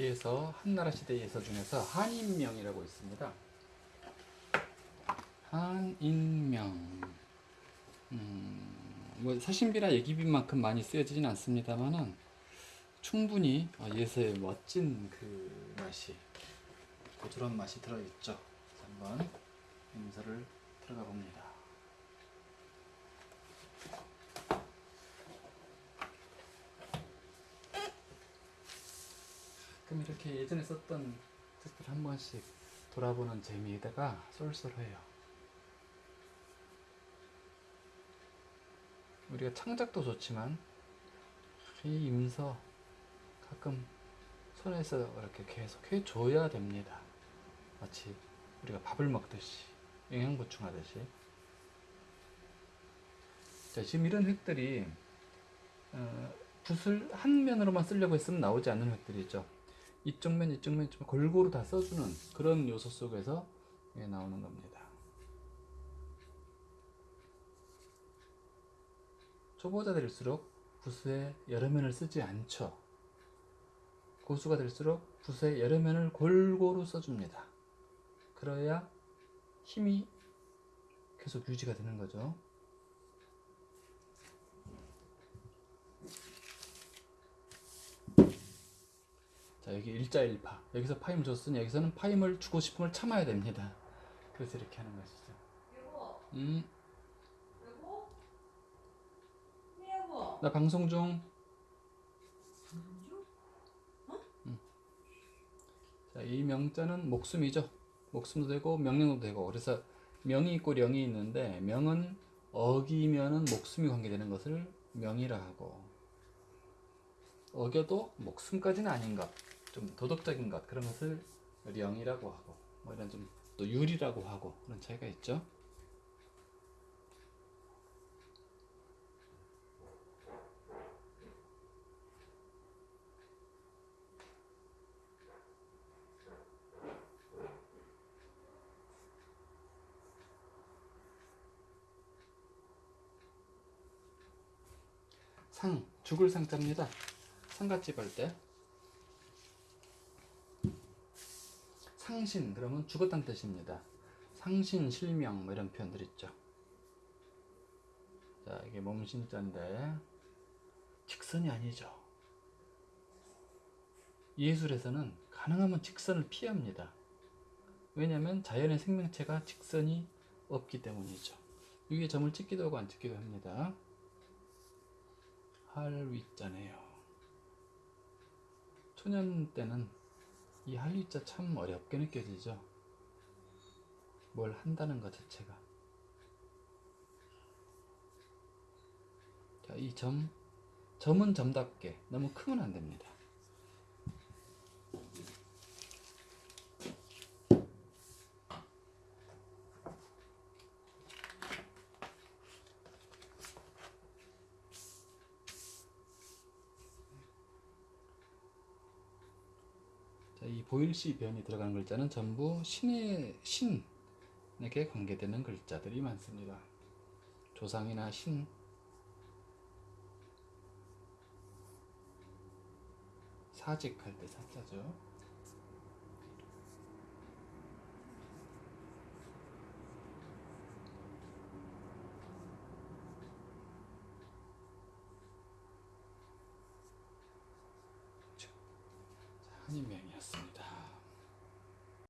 여기에서 한나라 시대 예서 중에서 한인명이라고 있습니다. 한인명. 음, 뭐 사신비나 예기비만큼 많이 쓰여지진 않습니다만은 충분히 어, 예서의 멋진 그 맛이 고조한 맛이 들어있죠. 한번 임서를 들어가 봅니다. 그럼 이렇게 예전에 썼던 책들 한 번씩 돌아보는 재미에다가 쏠쏠해요. 우리가 창작도 좋지만 이 임서 가끔 손에서 이렇게 계속 해줘야 됩니다. 마치 우리가 밥을 먹듯이 영양 보충하듯이. 자, 지금 이런 획들이 어, 붓을 한 면으로만 쓰려고 했으면 나오지 않는 획들이죠. 이쪽 면, 이쪽 면, 골고루 다 써주는 그런 요소 속에서 예, 나오는 겁니다. 초보자 될수록 붓에 여러 면을 쓰지 않죠. 고수가 될수록 붓에 여러 면을 골고루 써줍니다. 그래야 힘이 계속 유지가 되는 거죠. 자 여기 일자일파 여기서 파임을 줬으니 여기서는 파임을 주고 싶음을 참아야 됩니다. 그래서 이렇게 하는 것이죠. 음. 나 방송 중. 자, 이 명자는 목숨이죠. 목숨도 되고 명령도 되고 그래서 명이 있고 령이 있는데 명은 어기면은 목숨이 관계되는 것을 명이라 하고 어겨도 목숨까지는 아닌 것, 좀 도덕적인 것 그런 것을 령이라고 하고 뭐 이런 좀또 율이라고 하고 그런 차이가 있죠. 상, 죽을 상자입니다. 상갓집 할 때. 상신, 그러면 죽었다는 뜻입니다. 상신, 실명, 뭐 이런 표현들 있죠. 자, 이게 몸신자인데, 직선이 아니죠. 예술에서는 가능하면 직선을 피합니다. 왜냐하면 자연의 생명체가 직선이 없기 때문이죠. 위에 점을 찍기도 하고 안 찍기도 합니다. 할 위자네요. 초년 때는 이 할위자 참 어렵게 느껴지죠. 뭘 한다는 것 자체가. 자, 이 점, 점은 점답게 너무 크면 안 됩니다. 자, 이 보일시 변이 들어가는 글자는 전부 신의 신에게 관계되는 글자들이 많습니다. 조상이나 신, 사직할 때 사자죠. 자, 한인명이었습니다.